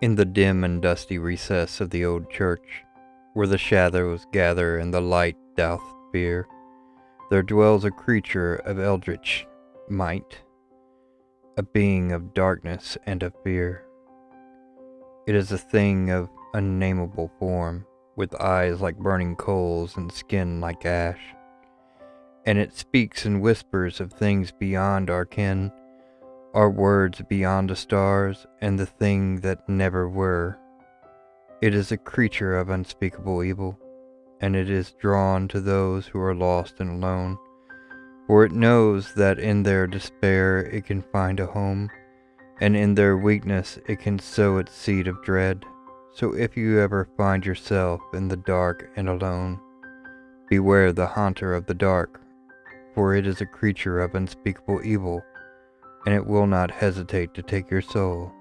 In the dim and dusty recess of the old church, where the shadows gather and the light doth fear, there dwells a creature of eldritch might, a being of darkness and of fear. It is a thing of unnameable form, with eyes like burning coals and skin like ash, and it speaks and whispers of things beyond our ken are words beyond the stars and the thing that never were. It is a creature of unspeakable evil, and it is drawn to those who are lost and alone, for it knows that in their despair it can find a home, and in their weakness it can sow its seed of dread. So if you ever find yourself in the dark and alone, beware the haunter of the dark, for it is a creature of unspeakable evil and it will not hesitate to take your soul.